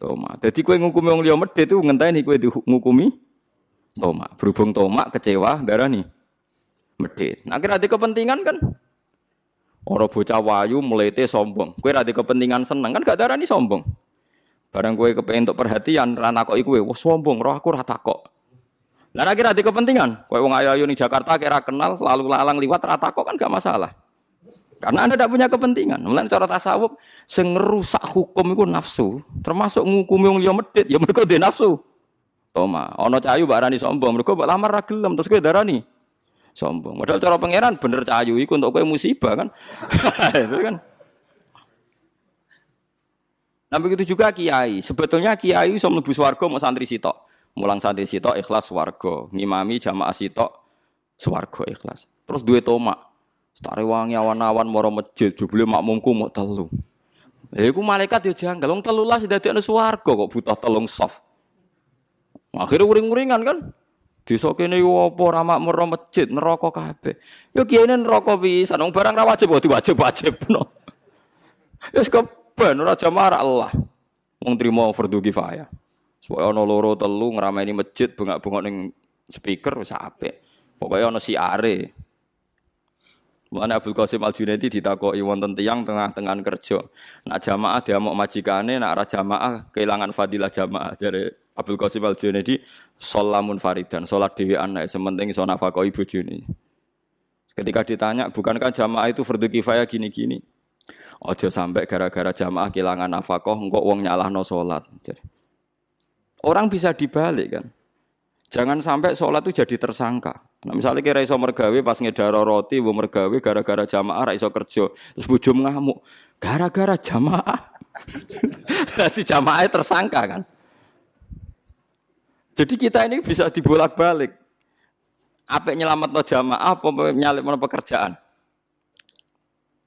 Toma. Jadi kue ngukumi wong liya medhit itu ngenteni kue ngukumi Toma. Berhubung Toma kecewa darah nih medhit. Nah kira kepentingan kan Orang bocah wayu melete sombong. Kue rada kepentingan seneng kan gak darah nih sombong. Barang kue kepengen untuk perhatian, rana kok ikue, wah sombong, roh aku rata kok. Lah kira di kepentingan, kue wong ayu nih Jakarta kira kenal, lalu lalang liwat rata kok kan gak masalah. Karena anda tidak punya kepentingan. Mulai cara tasawuf, sengerusak hukum itu nafsu, termasuk ngukumi wong liya medit, ya mereka dia nafsu. Toma, ono cayu barani sombong, mereka mbak lamar ragelam, terus kue darani sombong. Padahal cara pangeran bener cayu iku untuk kue musibah kan. itu kan. Nah begitu juga kiai. Sebetulnya kiai bisa mlebu swarga mau santri sitok. Mulang santri sitok ikhlas swarga. Ngimami jamaah sitok swarga ikhlas. Terus duwe tomak. Tare wangi awan-awan moro masjid jebule makmumku mau telu. Ya iku malaikat ya janggal. Wong telu lah dadekne swarga kok butuh telung soft. Akhirnya uring-uringan kan. Desa kene yo apa ora makmur masjid neraka kabeh. Yo kiyene neraka pisan wong barang ra wajib kok diwajib-wajibno. Wis keben ora jamaah Allah. Wong trimo fardu kifayah. Supaya ana loro telu ngrameni masjid bengak-bengok ning speaker wis apik. Pokoke ana siare. Mulane Abdul Qasim Al Junaidi ditakoki wonten tiyang tengah-tengah kerja. Nak jamaah dia mau majikane, nak ora jamaah kehilangan fadilah jamaah. Jadi Abdul Qasim Al Junaidi solamun faridan, salat dhewean nek sementing iso nafakoi bojone. Ketika ditanya, bukankah jamaah itu fardu kifayah gini-gini? Ojo sampai gara-gara jamaah kehilangan nafkah, engkau uang no sholat. Orang bisa dibalik kan. Jangan sampai sholat itu jadi tersangka. Nah, misalnya kira iso mergawe pas ngedaro roti, bu mergawe gara-gara jamaah iso kerja, terus bujum ngamuk, gara-gara jamaah. Jadi jamaah tersangka kan. Jadi kita ini bisa dibolak-balik. Apa nyelamat no jamaah, apa nyalip no pekerjaan?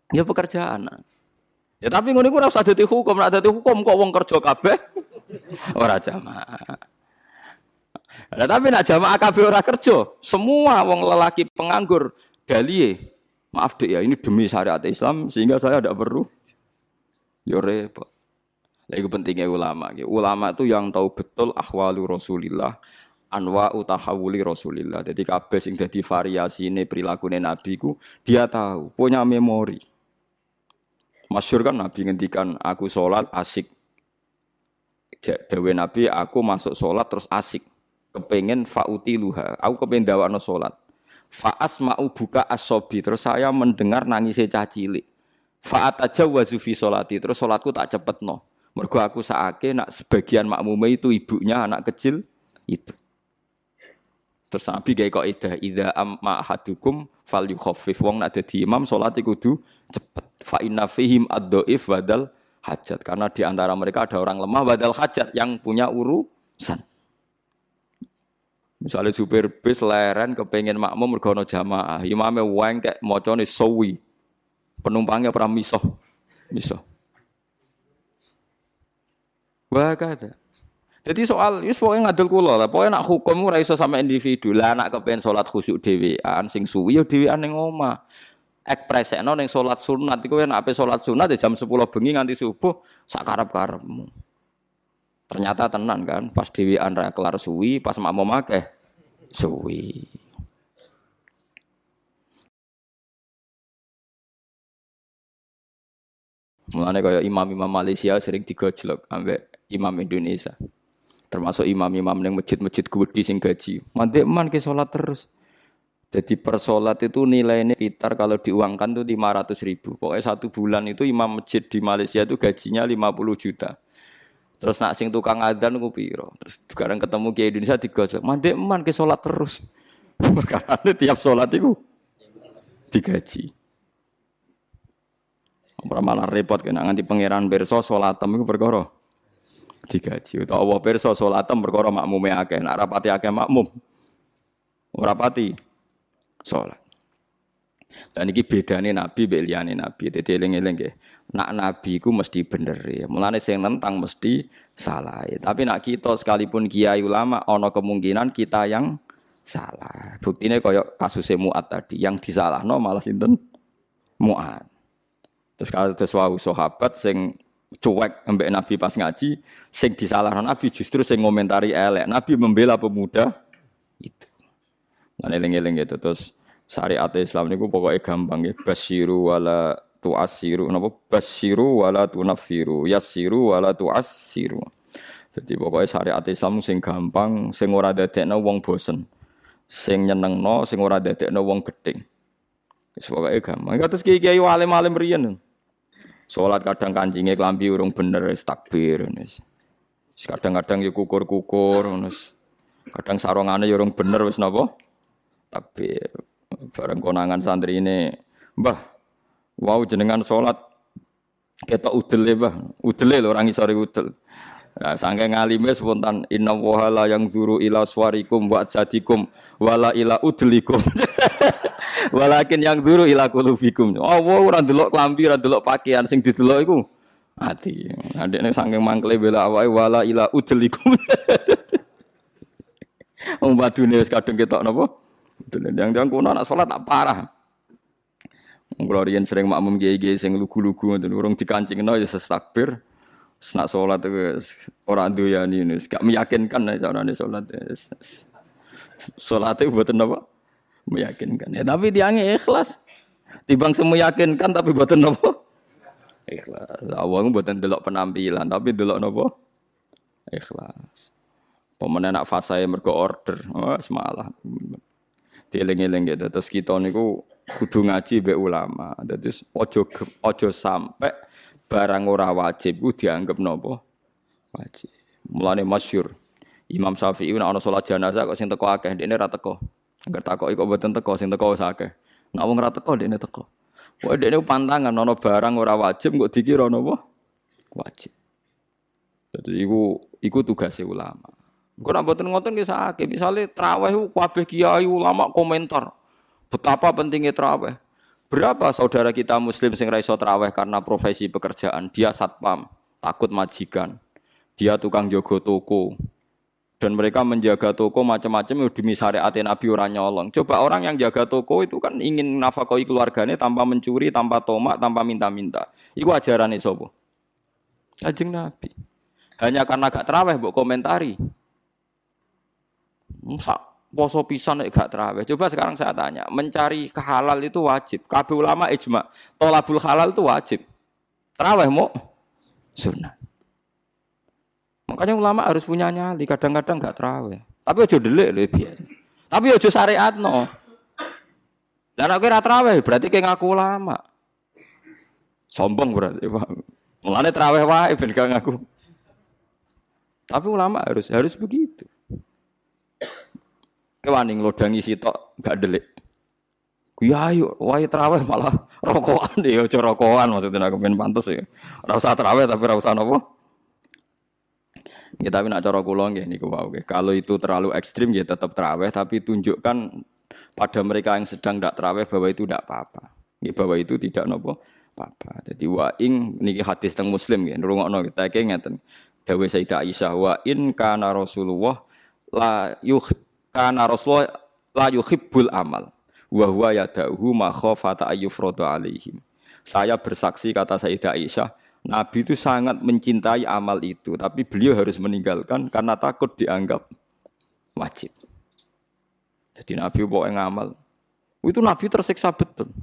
Ya pekerjaan. Ya tapi ngono iku ora usah dadi hukum, nek dadi hukum kok wong kerja kabeh ora jamaah. Nah, tapi nak jamaah kabeh ora kerja, semua wong lelaki penganggur dalie. Maaf dek ya, ini demi syariat Islam sehingga saya tidak perlu. Yo repot. Lagi pentingnya ulama. Ulama itu yang tahu betul ahwalu Rasulillah, anwa utahawuli Rasulillah. Jadi kabeh sing dadi variasi ini perilaku Nabi ku dia tahu, punya memori. Masyur kan Nabi ngendikan aku sholat asik. Dewe Nabi aku masuk sholat terus asik kepengen fauti luha. Aku kepengen no sholat. Faas mau buka asobi. Terus saya mendengar nangis cah cilik. Faat aja wazufi sholati. Terus sholatku tak cepet no. Mergo aku saake nak sebagian makmume itu ibunya anak kecil itu. Terus Nabi gaya kok ida ida amma hadukum fal yukhafif wong nak dadi imam salat kudu cepet. Fa inna fihim ad-dhaif badal hajat karena di antara mereka ada orang lemah badal hajat yang punya urusan. Misalnya supir bis leren kepengen makmum mergono jamaah, imamnya weng kayak mocone sawi. Penumpangnya pernah misoh. Misoh. Wah ada. Jadi soal itu pokoknya ngadil kula lah. Pokoknya nak hukum ora iso sama individu. Lah nak kepengen salat khusyuk dhewean sing suwi ya dhewean ning omah. Ekspresekno ning salat sunat iku nek ape salat sunat ya jam 10 bengi nganti subuh sak karep-karepmu. Ternyata tenan kan, pas Dewi Andra kelar suwi, pas mau akeh suwi. Mulane kaya imam-imam Malaysia sering digojlok ambek imam Indonesia. Termasuk imam-imam yang masjid-masjid gede sing gaji. Mandi man ke sholat terus. Jadi per sholat itu nilainya sekitar kalau diuangkan tuh 500 ribu. Pokoknya satu bulan itu imam masjid di Malaysia itu gajinya 50 juta. Terus nak sing tukang adzan ku piro? Terus sekarang ketemu Kiai Indonesia digosok. Mandek man ke salat terus. Perkara tiap salat itu digaji. Ora malah repot kena nganti pangeran berso salatem iku perkara digaji. Utawa Allah pirsa salatem perkara makmume akeh. Nak rapati akeh makmum. Ora pati salat. Dan ini bedanya Nabi mbek Nabi. Dadi eling-eling. Nak Nabi ku mesti bener ya. Mulane sing nentang mesti salah. Ya. Tapi nak kita sekalipun kiai ulama ana kemungkinan kita yang salah. Buktine kaya kasus Muat tadi, yang disalahno malah sinten Muat. Terus kalau wau sahabat sing cuek ambek Nabi pas ngaji, sing disalahkan Nabi justru sing ngomentari elek. Nabi membela pemuda itu. Nah, eling-eling gitu terus syariat Islam niku pokoknya gampang ya. Basyiru wala tu'assiru. Napa basyiru wala tunafiru, yassiru wala tu'assiru. Jadi pokoknya syariat Islam sing gampang, sing ora dadekno wong bosen. Sing nyenengno, sing ora dadekno wong gedeng. Wis pokoke gampang. Kados kiai-kiai alim-alim riyen. Salat kadang kancingnya klambi urung bener wis takbir wis. Kadang-kadang ya kukur-kukur. Kadang sarungane ya urung bener wis napa? Takbir. Bareng konangan santri ini, Mbah, wow jenengan salat kita udel ya, Mbah. Udele lho orang isore udel. Nah, sangke ngalime spontan inna wahala yang zuru ila swarikum wa sadikum wala ila udlikum. Walakin yang zuru ila kulufikum. Oh, ora ndelok klambi, ora ndelok pakaian sing didelok iku ati. Adekne sangke mangkle bela awake wala ila udlikum. Wong badune wis kadung ketok napa? Yang-yang kuno anak salat tak parah. Riyen sering makmum kiai-kiai sing lugu-lugu ngoten urung dikancingno ya takbir. Senak sholat itu orang doyani ini, gak meyakinkan nih caranya sholat. Sholat itu buatan apa? Meyakinkan. Ya tapi diangnya ikhlas. Tibang semua yakinkan tapi buatan apa? Ikhlas. Awang buatan delok penampilan tapi delok apa? Ikhlas. Pemenang nak fasa yang mergo order, oh, semalah. Dieling-eling gitu. Terus kita niku kudu ngaji be ulama. Jadi ojo ojo sampai barang ora wajib ku dianggap nopo wajib. Mulane masyhur Imam Syafi'i nek ana salat jenazah kok sing teko akeh ndekne ra teko. Angger takoki kok mboten teko sing teko wis akeh. Nek wong ra teko ndekne teko. Wae ndekne pantangan ana barang ora wajib kok dikira napa wajib. Jadi iku iku tugasnya ulama. Kok nek mboten ngoten nggih sakit. Misale traweh kabeh kiai ulama komentar betapa pentingnya traweh. Berapa saudara kita muslim sing raiso traweh karena profesi pekerjaan, dia satpam, takut majikan, dia tukang jogo toko, dan mereka menjaga toko macam-macam ya demi syariat Nabi orang nyolong. Coba orang yang jaga toko itu kan ingin nafkahi keluarganya tanpa mencuri, tanpa tomak, tanpa minta-minta. Iku ajaran sobo. Kajeng Nabi. Hanya karena gak teraweh mbok komentari. Musa poso pisan nek gak terawih. Coba sekarang saya tanya, mencari kehalal itu wajib. Kabeh ulama ijma, tolabul halal itu wajib. Terawih mau sunnah. Makanya ulama harus punya nyali, kadang-kadang gak terawih. Tapi ojo delik lho biasa. Tapi ojo syariat no. Dan aku kira terawih berarti kayak ngaku ulama. Sombong berarti, Pak. Mulane terawih wae ben gak ngaku. Tapi ulama harus harus begitu. Kewani nglodangi sitok gak delik. Ya ayo, wae terawih malah rokokan deh, ojo rokokan maksudnya aku pengen pantas ya. Ora usah terawih tapi ora usah nopo. Ya tapi nak cara kula nggih niku wae. Kalau itu terlalu ekstrim ya tetap terawih tapi tunjukkan pada mereka yang sedang tidak terawih bahwa itu tidak apa-apa. Ya, bahwa itu tidak nopo apa-apa. Jadi wa ing niki hadis teng Muslim nggih, ngrungokno kita iki ngeten. Dawuh Sayyidah Aisyah wa in kana Rasulullah la yuh karena Rasulullah la yuhibbul amal wa huwa yada'uhu ma khafata alaihim. Saya bersaksi kata Sayyidah Aisyah, Nabi itu sangat mencintai amal itu, tapi beliau harus meninggalkan karena takut dianggap wajib. Jadi Nabi bawa ngamal. Itu Nabi tersiksa betul.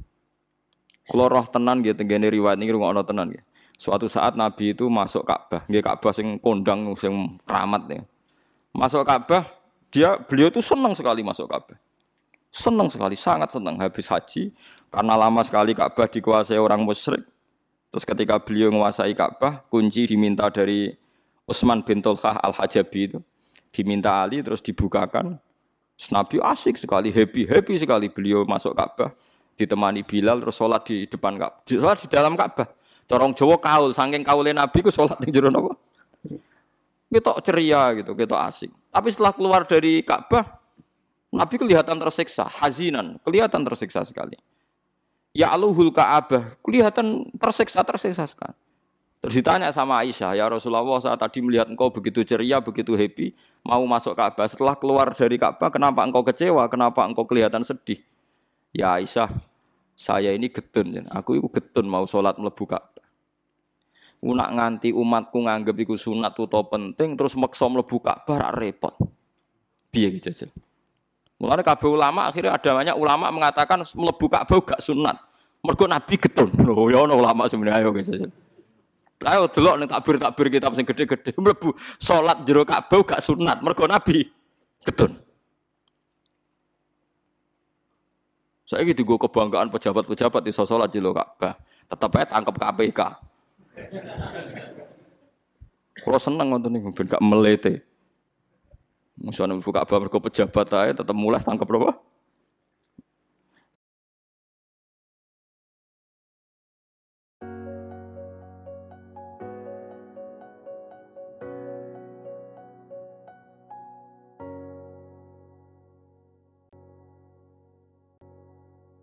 Kalau roh tenan gitu, tenggene riwayat ini rumah tenan gitu. Suatu saat Nabi itu masuk Ka'bah, nggih Ka'bah sing kondang sing keramat ya. Masuk Ka'bah, dia beliau itu senang sekali masuk Ka'bah. Senang sekali, sangat senang habis haji karena lama sekali Ka'bah dikuasai orang musyrik. Terus ketika beliau menguasai Ka'bah, kunci diminta dari Utsman bin Tulkah Al-Hajabi itu. Diminta Ali terus dibukakan. Nabi asik sekali, happy, happy sekali beliau masuk Ka'bah. Ditemani Bilal terus sholat di depan Ka'bah. Sholat di dalam Ka'bah. Corong Jawa kaul, saking kaulnya Nabi ku sholat di jero apa? Kita ceria gitu, kita asik. Tapi setelah keluar dari Ka'bah, Nabi kelihatan tersiksa, hazinan, kelihatan tersiksa sekali. Ya aluhul Ka'bah, kelihatan tersiksa, tersiksa sekali. Terus ditanya sama Aisyah, ya Rasulullah saat tadi melihat engkau begitu ceria, begitu happy, mau masuk Ka'bah. Setelah keluar dari Ka'bah, kenapa engkau kecewa? Kenapa engkau kelihatan sedih? Ya Aisyah, saya ini getun, aku itu getun mau sholat melebu Ka'bah. Unak nganti umatku nganggep iku sunat utawa penting terus maksa mlebu Ka'bah repot. Piye iki jajal? Mulane kabeh ulama akhirnya ada banyak ulama mengatakan mlebu Ka'bah gak sunat. Mergo Nabi getun. Loh ya ono ulama sebenarnya ayo guys. Ayo delok ning takbir-takbir kitab sing gede-gede mlebu salat jero Ka'bah gak sunat. Mergo Nabi getun. Saya gitu gue kebanggaan pejabat-pejabat di sholat jero Ka'bah. Tetap aja tangkap KPK. Kalau seneng nonton nih, ben gak melete. Musuhnya buka kabar mergo pejabat aja tetap mulai tangkap berapa?